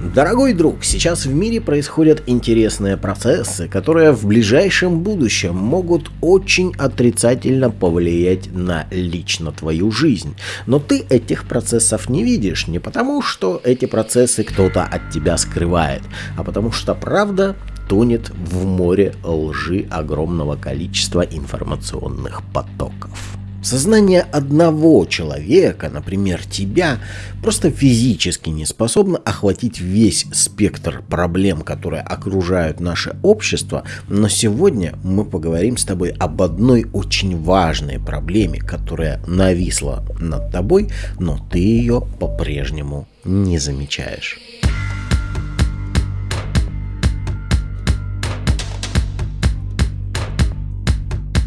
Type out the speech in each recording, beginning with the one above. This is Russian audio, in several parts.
Дорогой друг, сейчас в мире происходят интересные процессы, которые в ближайшем будущем могут очень отрицательно повлиять на лично твою жизнь. Но ты этих процессов не видишь не потому, что эти процессы кто-то от тебя скрывает, а потому что правда тонет в море лжи огромного количества информационных потоков. Сознание одного человека, например, тебя, просто физически не способно охватить весь спектр проблем, которые окружают наше общество, но сегодня мы поговорим с тобой об одной очень важной проблеме, которая нависла над тобой, но ты ее по-прежнему не замечаешь.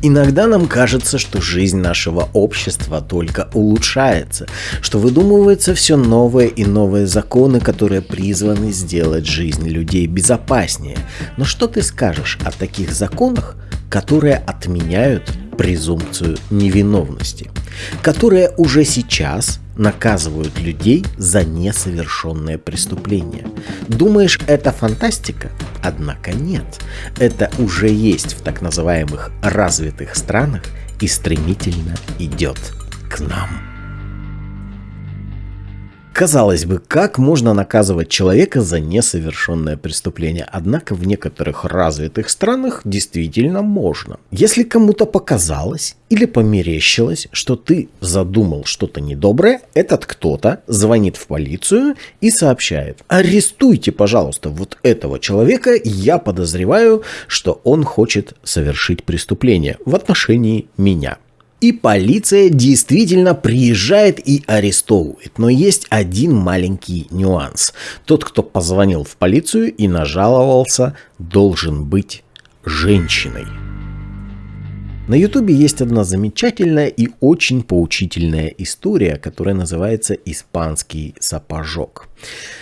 Иногда нам кажется, что жизнь нашего общества только улучшается, что выдумываются все новые и новые законы, которые призваны сделать жизнь людей безопаснее. Но что ты скажешь о таких законах, которые отменяют презумпцию невиновности, которые уже сейчас наказывают людей за несовершенное преступление. Думаешь, это фантастика? Однако нет. Это уже есть в так называемых развитых странах и стремительно идет к нам. Казалось бы, как можно наказывать человека за несовершенное преступление? Однако в некоторых развитых странах действительно можно. Если кому-то показалось или померещилось, что ты задумал что-то недоброе, этот кто-то звонит в полицию и сообщает, арестуйте, пожалуйста, вот этого человека, я подозреваю, что он хочет совершить преступление в отношении меня. И полиция действительно приезжает и арестовывает. Но есть один маленький нюанс. Тот, кто позвонил в полицию и нажаловался, должен быть женщиной. На ютубе есть одна замечательная и очень поучительная история, которая называется «Испанский сапожок».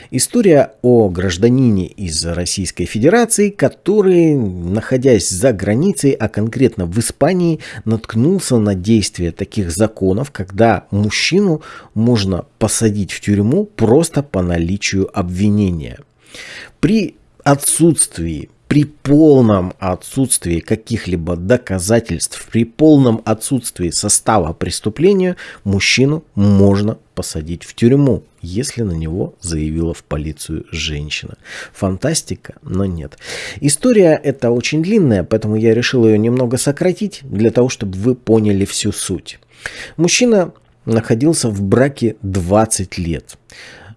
История о гражданине из Российской Федерации, который, находясь за границей, а конкретно в Испании, наткнулся на действие таких законов, когда мужчину можно посадить в тюрьму просто по наличию обвинения. При отсутствии при полном отсутствии каких-либо доказательств, при полном отсутствии состава преступления, мужчину можно посадить в тюрьму, если на него заявила в полицию женщина. Фантастика, но нет. История эта очень длинная, поэтому я решил ее немного сократить, для того, чтобы вы поняли всю суть. Мужчина находился в браке 20 лет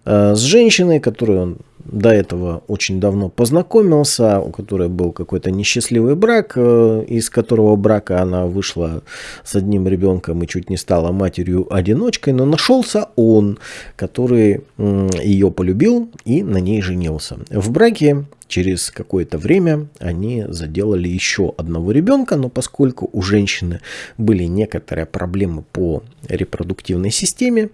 э, с женщиной, которую он до этого очень давно познакомился, у которой был какой-то несчастливый брак, э, из которого брака она вышла с одним ребенком и чуть не стала матерью-одиночкой, но нашелся он, который ее полюбил и на ней женился. В браке Через какое-то время они заделали еще одного ребенка, но поскольку у женщины были некоторые проблемы по репродуктивной системе,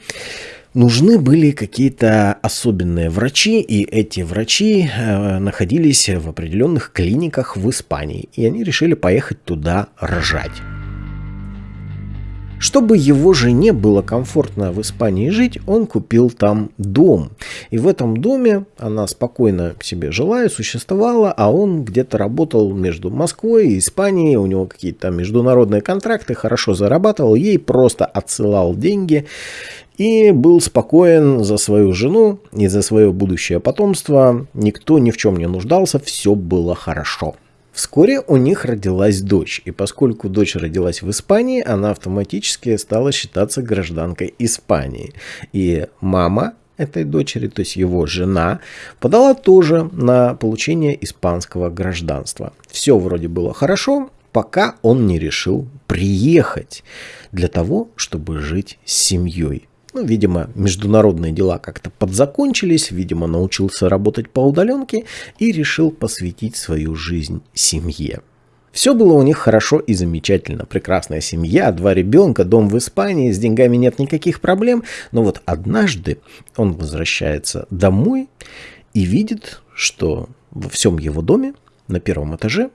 нужны были какие-то особенные врачи, и эти врачи э, находились в определенных клиниках в Испании, и они решили поехать туда рожать. Чтобы его жене было комфортно в Испании жить, он купил там дом. И в этом доме она спокойно себе жила и существовала, а он где-то работал между Москвой и Испанией, у него какие-то международные контракты, хорошо зарабатывал, ей просто отсылал деньги и был спокоен за свою жену и за свое будущее потомство. Никто ни в чем не нуждался, все было хорошо. Вскоре у них родилась дочь, и поскольку дочь родилась в Испании, она автоматически стала считаться гражданкой Испании. И мама этой дочери, то есть его жена, подала тоже на получение испанского гражданства. Все вроде было хорошо, пока он не решил приехать для того, чтобы жить с семьей. Ну, видимо, международные дела как-то подзакончились, видимо, научился работать по удаленке и решил посвятить свою жизнь семье. Все было у них хорошо и замечательно. Прекрасная семья, два ребенка, дом в Испании, с деньгами нет никаких проблем. Но вот однажды он возвращается домой и видит, что во всем его доме на первом этаже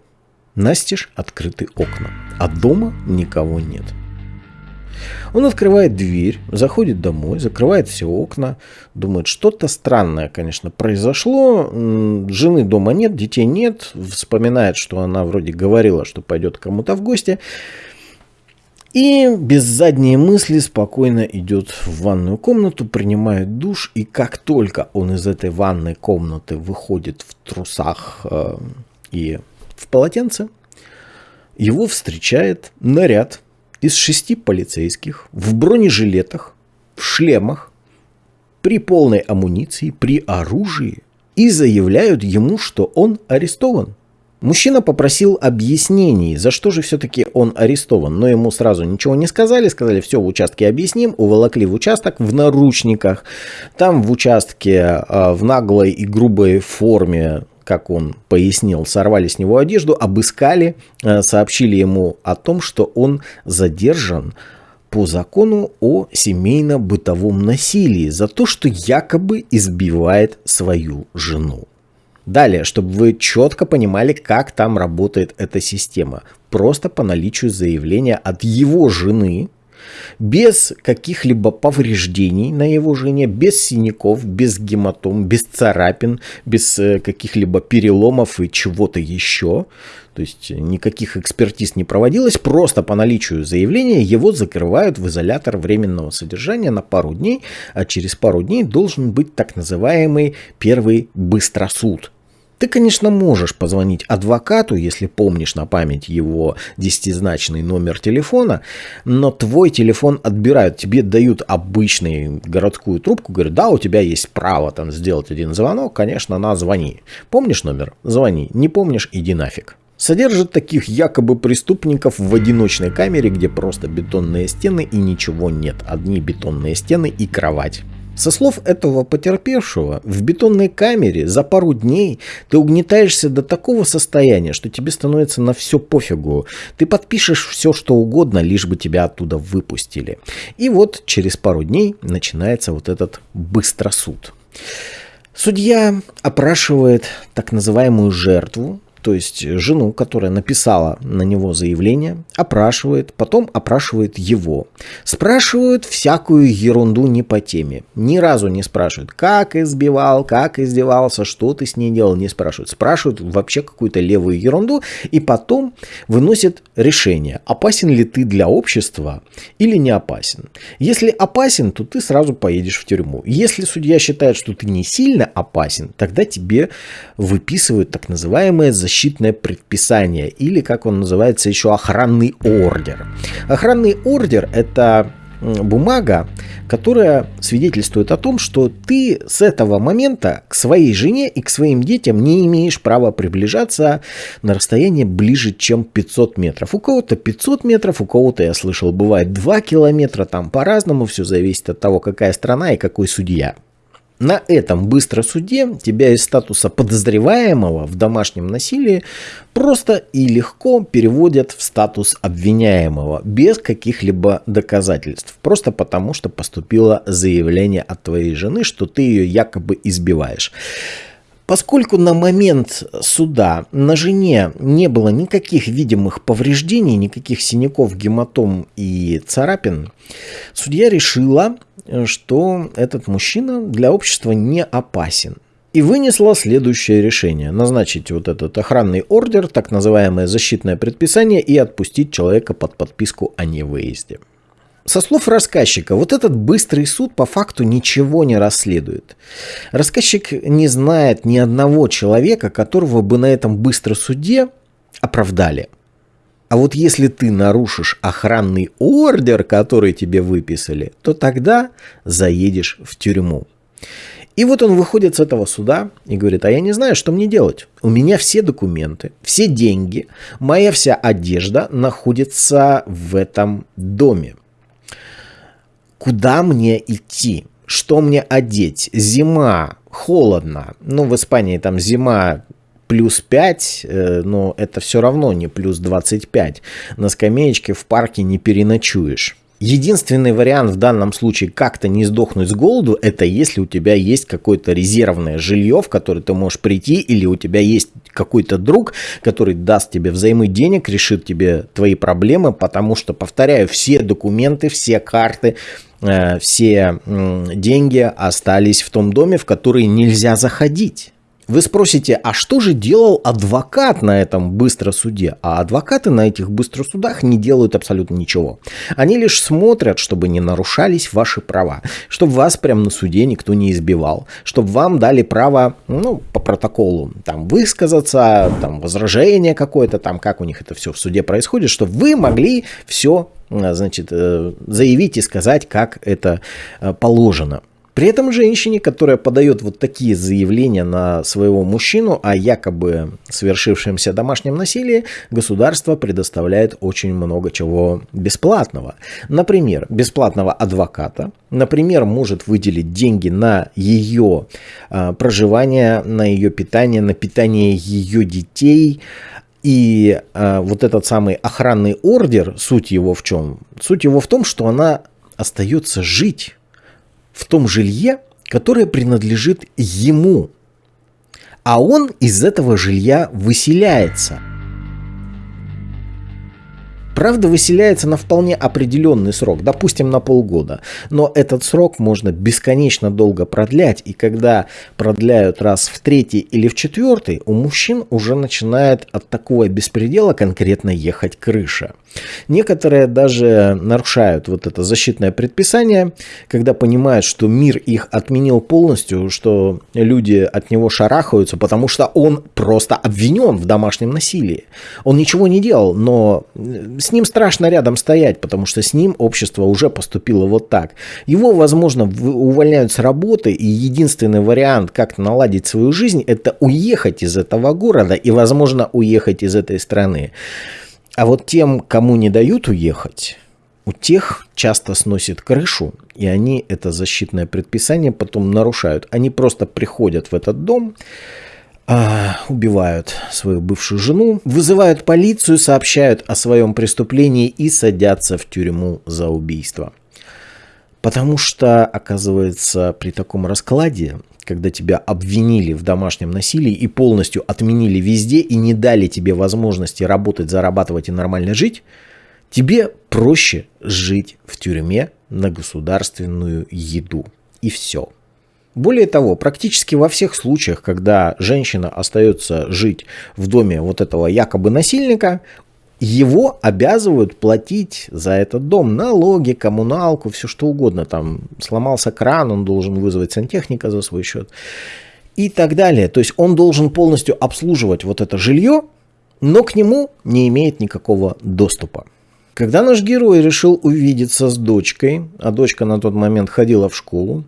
настежь открыты окна, а дома никого нет. Он открывает дверь, заходит домой, закрывает все окна, думает, что-то странное, конечно, произошло, жены дома нет, детей нет, вспоминает, что она вроде говорила, что пойдет кому-то в гости, и без задней мысли спокойно идет в ванную комнату, принимает душ, и как только он из этой ванной комнаты выходит в трусах э, и в полотенце, его встречает наряд из шести полицейских в бронежилетах, в шлемах, при полной амуниции, при оружии и заявляют ему, что он арестован. Мужчина попросил объяснений, за что же все-таки он арестован, но ему сразу ничего не сказали, сказали, все в участке объясним, уволокли в участок в наручниках, там в участке а, в наглой и грубой форме как он пояснил, сорвали с него одежду, обыскали, а, сообщили ему о том, что он задержан по закону о семейно-бытовом насилии за то, что якобы избивает свою жену. Далее, чтобы вы четко понимали, как там работает эта система. Просто по наличию заявления от его жены, без каких-либо повреждений на его жене, без синяков, без гематом, без царапин, без э, каких-либо переломов и чего-то еще. То есть никаких экспертиз не проводилось, просто по наличию заявления его закрывают в изолятор временного содержания на пару дней, а через пару дней должен быть так называемый первый быстросуд – ты, конечно, можешь позвонить адвокату, если помнишь на память его десятизначный номер телефона, но твой телефон отбирают, тебе дают обычную городскую трубку, говорят, да, у тебя есть право там сделать один звонок, конечно, на звони. Помнишь номер? Звони. Не помнишь? Иди нафиг. Содержит таких якобы преступников в одиночной камере, где просто бетонные стены и ничего нет. Одни бетонные стены и кровать. Со слов этого потерпевшего, в бетонной камере за пару дней ты угнетаешься до такого состояния, что тебе становится на все пофигу. Ты подпишешь все, что угодно, лишь бы тебя оттуда выпустили. И вот через пару дней начинается вот этот быстросуд. Судья опрашивает так называемую жертву, то есть жену, которая написала на него заявление, опрашивает, потом опрашивает его. Спрашивают всякую ерунду не по теме. Ни разу не спрашивают, как избивал, как издевался, что ты с ней делал, не спрашивают. Спрашивают вообще какую-то левую ерунду и потом выносят решение, опасен ли ты для общества или не опасен. Если опасен, то ты сразу поедешь в тюрьму. Если судья считает, что ты не сильно опасен, тогда тебе выписывают так называемое защитное защитное предписание или, как он называется, еще охранный ордер. Охранный ордер – это бумага, которая свидетельствует о том, что ты с этого момента к своей жене и к своим детям не имеешь права приближаться на расстояние ближе, чем 500 метров. У кого-то 500 метров, у кого-то, я слышал, бывает 2 километра, там по-разному, все зависит от того, какая страна и какой судья. На этом быстро суде тебя из статуса подозреваемого в домашнем насилии просто и легко переводят в статус обвиняемого без каких-либо доказательств. Просто потому, что поступило заявление от твоей жены, что ты ее якобы избиваешь. Поскольку на момент суда на жене не было никаких видимых повреждений, никаких синяков, гематом и царапин, судья решила, что этот мужчина для общества не опасен. И вынесла следующее решение. Назначить вот этот охранный ордер, так называемое защитное предписание и отпустить человека под подписку о невыезде. Со слов рассказчика, вот этот быстрый суд по факту ничего не расследует. Рассказчик не знает ни одного человека, которого бы на этом быстром суде оправдали. А вот если ты нарушишь охранный ордер, который тебе выписали, то тогда заедешь в тюрьму. И вот он выходит с этого суда и говорит, а я не знаю, что мне делать. У меня все документы, все деньги, моя вся одежда находится в этом доме куда мне идти, что мне одеть, зима, холодно, ну в Испании там зима плюс 5, э, но это все равно не плюс 25, на скамеечке в парке не переночуешь. Единственный вариант в данном случае как-то не сдохнуть с голоду, это если у тебя есть какое-то резервное жилье, в которое ты можешь прийти, или у тебя есть какой-то друг, который даст тебе взаймы денег, решит тебе твои проблемы, потому что, повторяю, все документы, все карты, э, все деньги остались в том доме, в который нельзя заходить. Вы спросите, а что же делал адвокат на этом быстросуде? А адвокаты на этих быстросудах не делают абсолютно ничего. Они лишь смотрят, чтобы не нарушались ваши права, чтобы вас прямо на суде никто не избивал, чтобы вам дали право, ну, по протоколу, там, высказаться, там, возражение какое-то, там, как у них это все в суде происходит, чтобы вы могли все, значит, э, заявить и сказать, как это э, положено. При этом женщине, которая подает вот такие заявления на своего мужчину о якобы совершившемся домашнем насилии, государство предоставляет очень много чего бесплатного. Например, бесплатного адвоката, например, может выделить деньги на ее а, проживание, на ее питание, на питание ее детей, и э, вот этот самый охранный ордер, суть его в чем? Суть его в том, что она остается жить в том жилье, которое принадлежит ему, а он из этого жилья выселяется – Правда, выселяется на вполне определенный срок, допустим, на полгода. Но этот срок можно бесконечно долго продлять, и когда продляют раз в третий или в четвертый, у мужчин уже начинает от такого беспредела конкретно ехать крыша. Некоторые даже нарушают вот это защитное предписание, когда понимают, что мир их отменил полностью, что люди от него шарахаются, потому что он просто обвинен в домашнем насилии. Он ничего не делал, но с ним страшно рядом стоять, потому что с ним общество уже поступило вот так. Его, возможно, увольняют с работы, и единственный вариант, как наладить свою жизнь, это уехать из этого города и, возможно, уехать из этой страны. А вот тем, кому не дают уехать, у тех часто сносит крышу, и они это защитное предписание потом нарушают. Они просто приходят в этот дом, а, убивают свою бывшую жену, вызывают полицию, сообщают о своем преступлении и садятся в тюрьму за убийство. Потому что, оказывается, при таком раскладе, когда тебя обвинили в домашнем насилии и полностью отменили везде и не дали тебе возможности работать, зарабатывать и нормально жить, тебе проще жить в тюрьме на государственную еду. И все. Более того, практически во всех случаях, когда женщина остается жить в доме вот этого якобы насильника, его обязывают платить за этот дом налоги, коммуналку, все что угодно. Там сломался кран, он должен вызвать сантехника за свой счет и так далее. То есть он должен полностью обслуживать вот это жилье, но к нему не имеет никакого доступа. Когда наш герой решил увидеться с дочкой, а дочка на тот момент ходила в школу,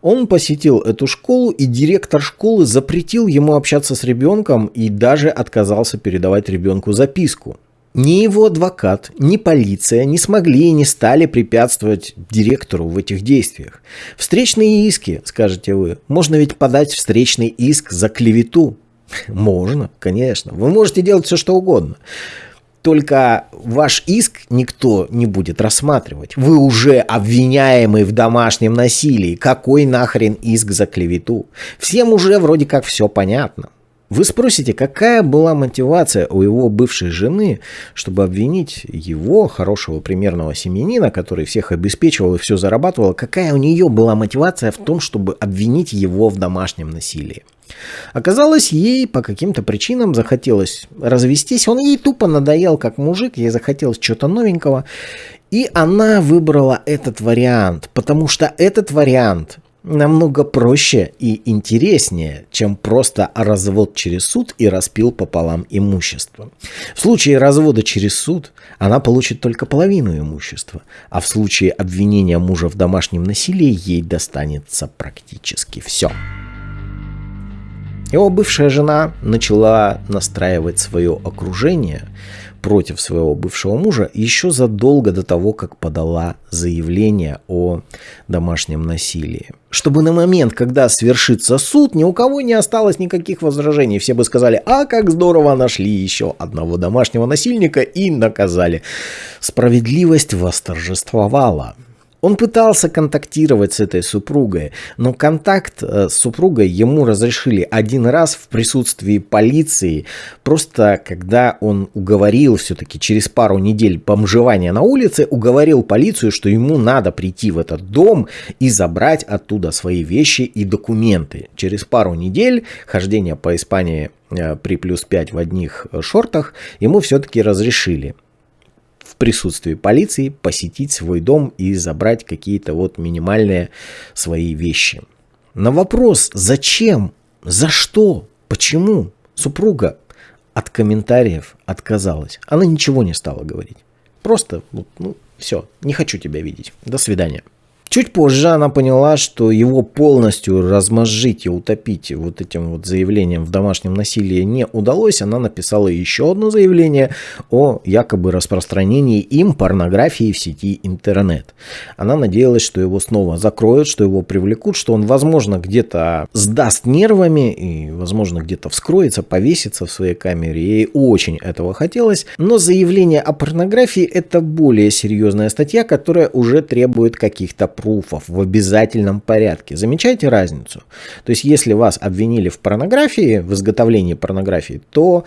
он посетил эту школу, и директор школы запретил ему общаться с ребенком и даже отказался передавать ребенку записку. Ни его адвокат, ни полиция не смогли и не стали препятствовать директору в этих действиях. Встречные иски, скажете вы, можно ведь подать встречный иск за клевету. Можно, конечно. Вы можете делать все, что угодно. Только ваш иск никто не будет рассматривать. Вы уже обвиняемый в домашнем насилии. Какой нахрен иск за клевету? Всем уже вроде как все понятно. Вы спросите, какая была мотивация у его бывшей жены, чтобы обвинить его, хорошего примерного семьянина, который всех обеспечивал и все зарабатывал, какая у нее была мотивация в том, чтобы обвинить его в домашнем насилии? Оказалось, ей по каким-то причинам захотелось развестись. Он ей тупо надоел как мужик, ей захотелось чего-то новенького. И она выбрала этот вариант, потому что этот вариант намного проще и интереснее, чем просто развод через суд и распил пополам имущество. В случае развода через суд она получит только половину имущества, а в случае обвинения мужа в домашнем насилии ей достанется практически все. Его бывшая жена начала настраивать свое окружение против своего бывшего мужа еще задолго до того, как подала заявление о домашнем насилии. Чтобы на момент, когда свершится суд, ни у кого не осталось никаких возражений. Все бы сказали, а как здорово нашли еще одного домашнего насильника и наказали. Справедливость восторжествовала. Он пытался контактировать с этой супругой, но контакт э, с супругой ему разрешили один раз в присутствии полиции, просто когда он уговорил все-таки через пару недель бомжевания на улице, уговорил полицию, что ему надо прийти в этот дом и забрать оттуда свои вещи и документы. Через пару недель хождения по Испании э, при плюс 5 в одних э, шортах ему все-таки разрешили присутствии полиции посетить свой дом и забрать какие-то вот минимальные свои вещи. На вопрос «Зачем? За что? Почему?» супруга от комментариев отказалась. Она ничего не стала говорить. Просто, ну, все, не хочу тебя видеть. До свидания. Чуть позже она поняла, что его полностью размозжить и утопить вот этим вот заявлением в домашнем насилии не удалось. Она написала еще одно заявление о якобы распространении им порнографии в сети интернет. Она надеялась, что его снова закроют, что его привлекут, что он, возможно, где-то сдаст нервами и, возможно, где-то вскроется, повесится в своей камере. Ей очень этого хотелось. Но заявление о порнографии это более серьезная статья, которая уже требует каких-то пруфов в обязательном порядке. Замечаете разницу? То есть, если вас обвинили в порнографии, в изготовлении порнографии, то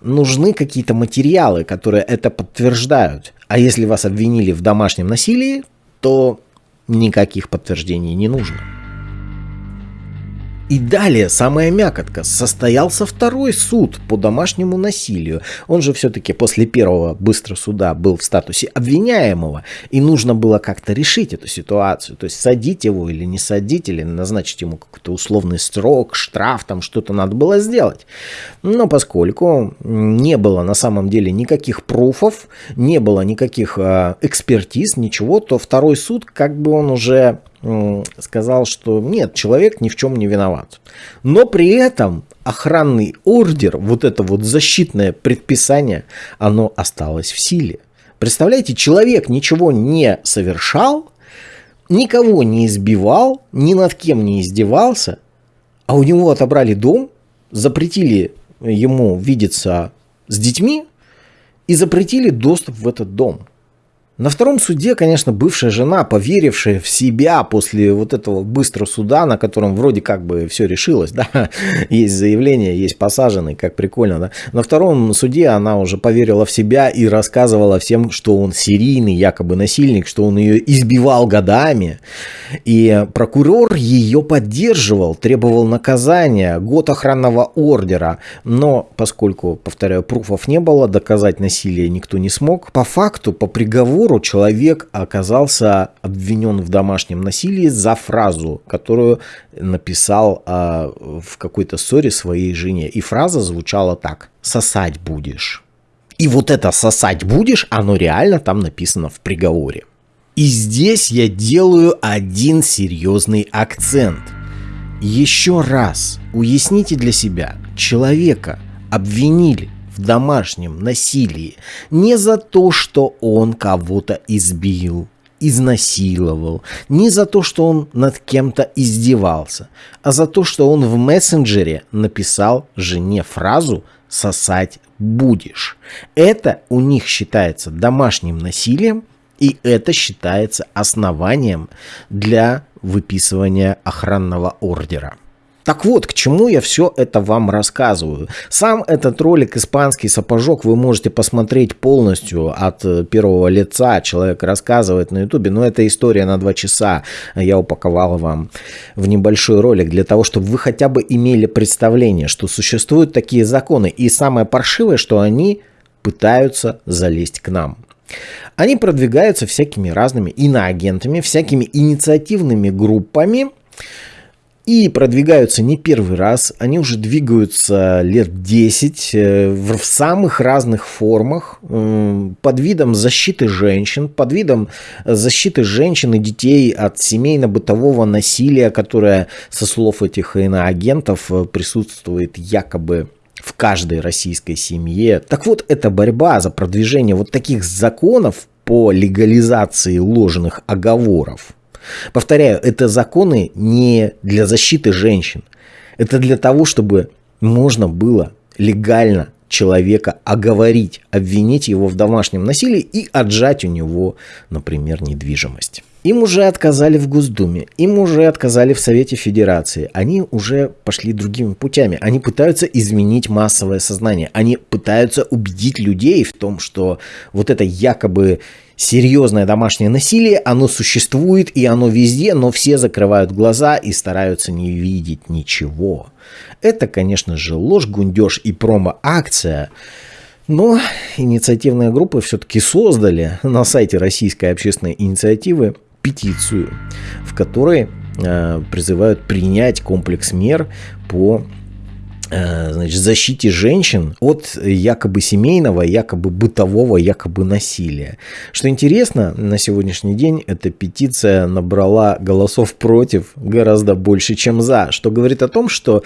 нужны какие-то материалы, которые это подтверждают. А если вас обвинили в домашнем насилии, то никаких подтверждений не нужно. И далее, самая мякотка, состоялся второй суд по домашнему насилию. Он же все-таки после первого быстро суда был в статусе обвиняемого, и нужно было как-то решить эту ситуацию. То есть садить его или не садить, или назначить ему какой-то условный срок, штраф, там что-то надо было сделать. Но поскольку не было на самом деле никаких пруфов, не было никаких э, экспертиз, ничего, то второй суд, как бы он уже сказал, что нет, человек ни в чем не виноват. Но при этом охранный ордер, вот это вот защитное предписание, оно осталось в силе. Представляете, человек ничего не совершал, никого не избивал, ни над кем не издевался, а у него отобрали дом, запретили ему видеться с детьми и запретили доступ в этот дом. На втором суде, конечно, бывшая жена, поверившая в себя после вот этого быстрого суда, на котором вроде как бы все решилось, да, есть заявление, есть посаженный, как прикольно, да. На втором суде она уже поверила в себя и рассказывала всем, что он серийный якобы насильник, что он ее избивал годами. И прокурор ее поддерживал, требовал наказания, год охранного ордера. Но поскольку, повторяю, пруфов не было, доказать насилие никто не смог, по факту, по приговору, приговору человек оказался обвинен в домашнем насилии за фразу, которую написал э, в какой-то ссоре своей жене. И фраза звучала так «сосать будешь». И вот это «сосать будешь», оно реально там написано в приговоре. И здесь я делаю один серьезный акцент. Еще раз уясните для себя, человека обвинили в домашнем насилии не за то, что он кого-то избил, изнасиловал, не за то, что он над кем-то издевался, а за то, что он в мессенджере написал жене фразу «сосать будешь». Это у них считается домашним насилием, и это считается основанием для выписывания охранного ордера. Так вот, к чему я все это вам рассказываю. Сам этот ролик «Испанский сапожок» вы можете посмотреть полностью от э, первого лица. Человек рассказывает на ютубе, но это история на два часа. Я упаковал вам в небольшой ролик для того, чтобы вы хотя бы имели представление, что существуют такие законы. И самое паршивое, что они пытаются залезть к нам. Они продвигаются всякими разными иноагентами, всякими инициативными группами, и продвигаются не первый раз, они уже двигаются лет 10 э, в самых разных формах, под видом защиты женщин, под видом защиты женщин и детей от семейно-бытового насилия, которое, со слов этих иноагентов, э, присутствует якобы в каждой российской семье. Так вот, это борьба за продвижение вот таких законов по легализации ложных оговоров. Повторяю, это законы не для защиты женщин. Это для того, чтобы можно было легально человека оговорить, обвинить его в домашнем насилии и отжать у него, например, недвижимость. Им уже отказали в Госдуме, им уже отказали в Совете Федерации. Они уже пошли другими путями. Они пытаются изменить массовое сознание. Они пытаются убедить людей в том, что вот это якобы серьезное домашнее насилие, оно существует и оно везде, но все закрывают глаза и стараются не видеть ничего. Это, конечно же, ложь, гундеж и промо-акция. Но инициативные группы все-таки создали на сайте Российской общественной инициативы петицию, в которой э, призывают принять комплекс мер по э, значит, защите женщин от якобы семейного, якобы бытового, якобы насилия. Что интересно, на сегодняшний день эта петиция набрала голосов против гораздо больше, чем за, что говорит о том, что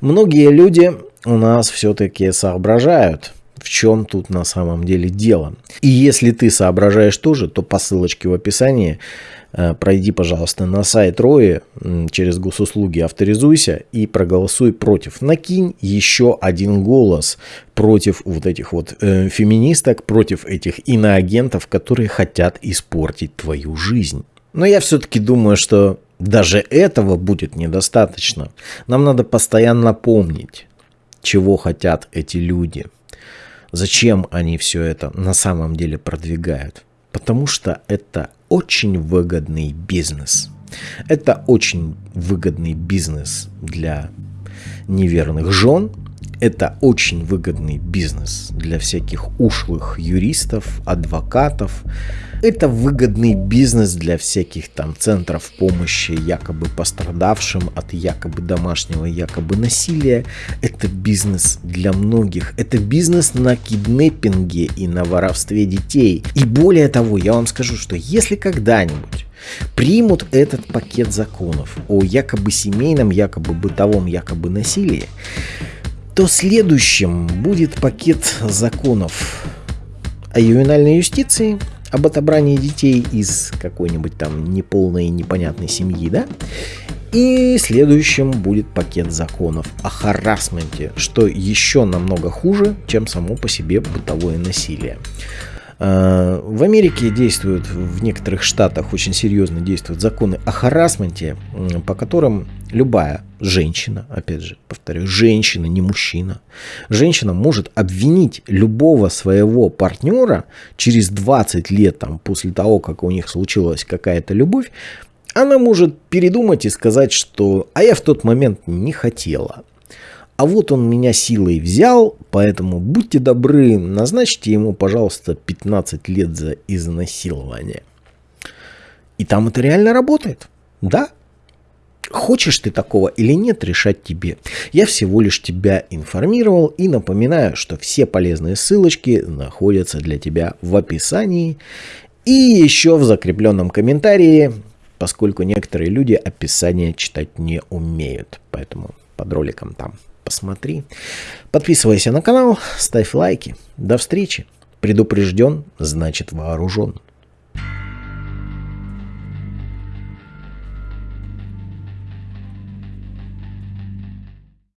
многие люди у нас все-таки соображают, в чем тут на самом деле дело. И если ты соображаешь тоже, то по ссылочке в описании э, пройди, пожалуйста, на сайт Рои через госуслуги, авторизуйся и проголосуй против. Накинь еще один голос против вот этих вот э, феминисток, против этих иноагентов, которые хотят испортить твою жизнь. Но я все-таки думаю, что даже этого будет недостаточно. Нам надо постоянно помнить, чего хотят эти люди – Зачем они все это на самом деле продвигают? Потому что это очень выгодный бизнес. Это очень выгодный бизнес для неверных жен. Это очень выгодный бизнес для всяких ушлых юристов, адвокатов, это выгодный бизнес для всяких там центров помощи якобы пострадавшим от якобы домашнего якобы насилия. Это бизнес для многих. Это бизнес на киднеппинге и на воровстве детей. И более того, я вам скажу, что если когда-нибудь примут этот пакет законов о якобы семейном, якобы бытовом, якобы насилии, то следующим будет пакет законов о ювенальной юстиции, об отобрании детей из какой-нибудь там неполной непонятной семьи, да? И следующим будет пакет законов о харасменте, что еще намного хуже, чем само по себе бытовое насилие. Э, в Америке действуют, в некоторых штатах очень серьезно действуют законы о харасменте, по которым любая женщина, опять же, повторю, женщина, не мужчина, женщина может обвинить любого своего партнера через 20 лет там, после того, как у них случилась какая-то любовь, она может передумать и сказать, что «а я в тот момент не хотела». А вот он меня силой взял, поэтому будьте добры, назначьте ему, пожалуйста, 15 лет за изнасилование. И там это реально работает. Да, Хочешь ты такого или нет, решать тебе. Я всего лишь тебя информировал и напоминаю, что все полезные ссылочки находятся для тебя в описании и еще в закрепленном комментарии, поскольку некоторые люди описание читать не умеют. Поэтому под роликом там посмотри. Подписывайся на канал, ставь лайки. До встречи. Предупрежден, значит вооружен.